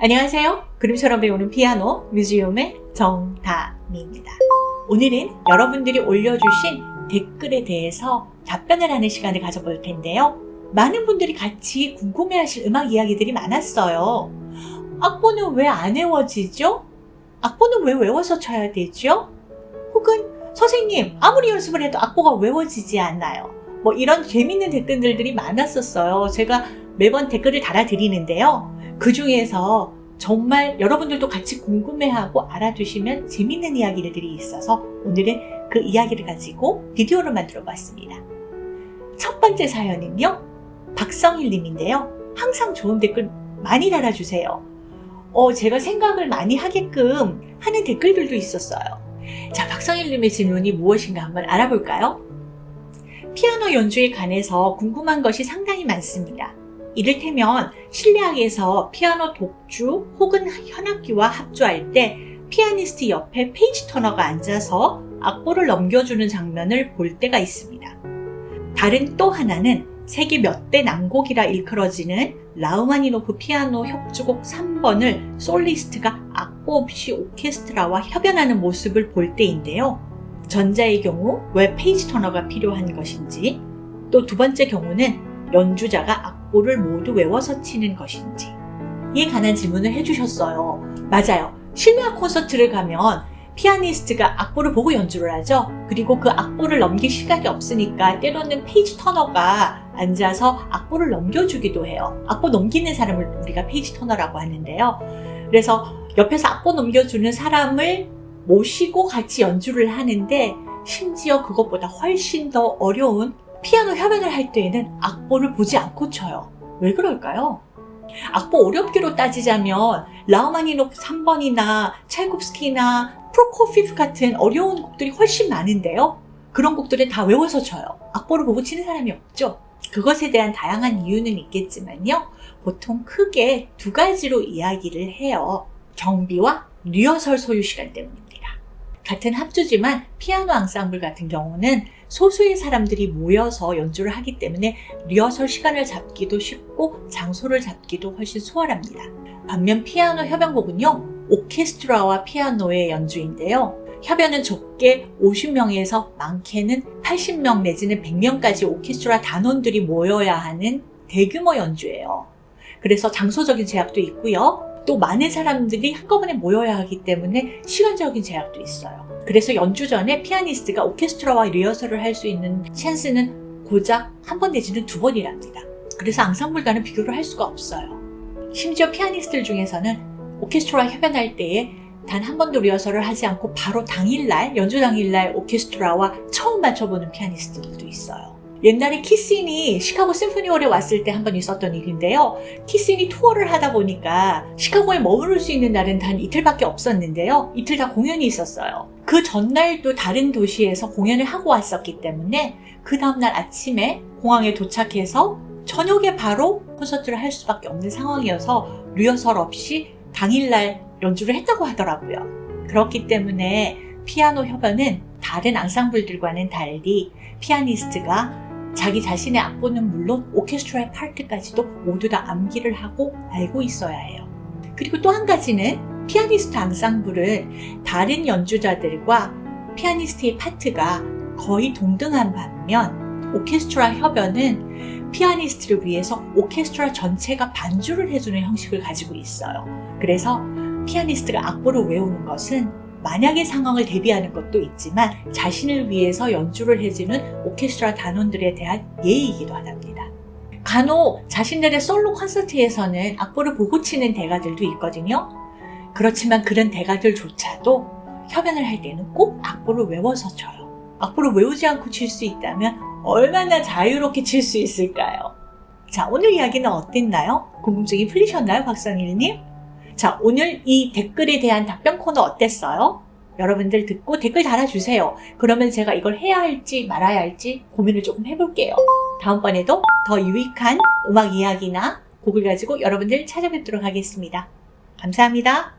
안녕하세요. 그림처럼 배우는 피아노 뮤지엄의 정다미입니다. 오늘은 여러분들이 올려주신 댓글에 대해서 답변을 하는 시간을 가져볼 텐데요. 많은 분들이 같이 궁금해하실 음악 이야기들이 많았어요. 악보는 왜 안 외워지죠? 악보는 왜 외워서 쳐야 되죠? 혹은 선생님 아무리 연습을 해도 악보가 외워지지 않나요? 뭐 이런 재밌는 댓글들이 많았었어요. 제가 매번 댓글을 달아드리는데요. 그 중에서 정말 여러분들도 같이 궁금해하고 알아두시면 재밌는 이야기들이 있어서 오늘은 그 이야기를 가지고 비디오로 만들어 봤습니다. 첫 번째 사연은요. 박성일 님인데요. 항상 좋은 댓글 많이 달아주세요. 어, 제가 생각을 많이 하게끔 하는 댓글들도 있었어요. 자, 박성일 님의 질문이 무엇인가 한번 알아볼까요? 피아노 연주에 관해서 궁금한 것이 상당히 많습니다. 이를테면 실내악에서 피아노 독주 혹은 현악기와 합주할 때 피아니스트 옆에 페이지 터너가 앉아서 악보를 넘겨주는 장면을 볼 때가 있습니다. 다른 또 하나는 세계 몇 대 난곡이라 일컬어지는 라흐마니노프 피아노 협주곡 3번을 솔리스트가 악보 없이 오케스트라와 협연하는 모습을 볼 때인데요. 전자의 경우 왜 페이지 터너가 필요한 것인지 또 두 번째 경우는 연주자가 악보를 모두 외워서 치는 것인지 이에 관한 질문을 해주셨어요. 맞아요. 실내악 콘서트를 가면 피아니스트가 악보를 보고 연주를 하죠. 그리고 그 악보를 넘길 시각이 없으니까 때로는 페이지 터너가 앉아서 악보를 넘겨주기도 해요. 악보 넘기는 사람을 우리가 page turner라고 하는데요. 그래서 옆에서 악보 넘겨주는 사람을 모시고 같이 연주를 하는데 심지어 그것보다 훨씬 더 어려운 피아노 협연을 할 때에는 악보를 보지 않고 쳐요. 왜 그럴까요? 악보 어렵기로 따지자면 라우마니노프 3번이나 찰콥스키나 프로코피프 같은 어려운 곡들이 훨씬 많은데요. 그런 곡들은 다 외워서 쳐요. 악보를 보고 치는 사람이 없죠. 그것에 대한 다양한 이유는 있겠지만요. 보통 크게 두 가지로 이야기를 해요. 경비와 리허설 소요 시간 때문입니다. 같은 합주지만 피아노 앙상블 같은 경우는 소수의 사람들이 모여서 연주를 하기 때문에 리허설 시간을 잡기도 쉽고 장소를 잡기도 훨씬 수월합니다. 반면 피아노 협연곡은요. 오케스트라와 피아노의 연주인데요. 협연은 좁게 50명에서 많게는 80명 내지는 100명까지 오케스트라 단원들이 모여야 하는 대규모 연주예요. 그래서 장소적인 제약도 있고요. 또 많은 사람들이 한꺼번에 모여야 하기 때문에 시간적인 제약도 있어요. 그래서 연주 전에 피아니스트가 오케스트라와 리허설을 할 수 있는 찬스는 고작 한 번 내지는 두 번이랍니다. 그래서 앙상블과는 비교를 할 수가 없어요. 심지어 피아니스트들 중에서는 오케스트라 협연할 때에 단 한 번도 리허설을 하지 않고 바로 당일날, 연주 당일날 오케스트라와 처음 맞춰보는 피아니스트들도 있어요. 옛날에 키신이 시카고 심포니홀에 왔을 때 한 번 있었던 일인데요. 키신이 투어를 하다 보니까 시카고에 머무를 수 있는 날은 단 이틀밖에 없었는데요. 이틀 다 공연이 있었어요. 그 전날도 다른 도시에서 공연을 하고 왔었기 때문에 그 다음날 아침에 공항에 도착해서 저녁에 바로 콘서트를 할 수밖에 없는 상황이어서 리허설 없이 당일날 연주를 했다고 하더라고요. 그렇기 때문에 피아노 협연은 다른 앙상블들과는 달리 피아니스트가 자기 자신의 악보는 물론 오케스트라의 파트까지도 모두 다 암기를 하고 알고 있어야 해요. 그리고 또 한 가지는 피아니스트 앙상블은 다른 연주자들과 피아니스트의 파트가 거의 동등한 반면 오케스트라 협연은 피아니스트를 위해서 오케스트라 전체가 반주를 해주는 형식을 가지고 있어요. 그래서 피아니스트가 악보를 외우는 것은 만약의 상황을 대비하는 것도 있지만 자신을 위해서 연주를 해주는 오케스트라 단원들에 대한 예의이기도 하답니다. 간혹 자신들의 솔로 콘서트에서는 악보를 보고 치는 대가들도 있거든요. 그렇지만 그런 대가들조차도 협연을 할 때는 꼭 악보를 외워서 쳐요. 악보를 외우지 않고 칠 수 있다면 얼마나 자유롭게 칠 수 있을까요? 자, 오늘 이야기는 어땠나요? 궁금증이 풀리셨나요, 박성일님? 자, 오늘 이 댓글에 대한 답변 코너 어땠어요? 여러분들 듣고 댓글 달아주세요. 그러면 제가 이걸 해야 할지 말아야 할지 고민을 조금 해볼게요. 다음번에도 더 유익한 음악 이야기나 곡을 가지고 여러분들 찾아뵙도록 하겠습니다. 감사합니다.